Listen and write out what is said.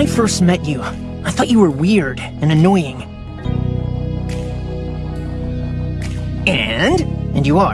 I first met you, I thought you were weird and annoying. And? And you are.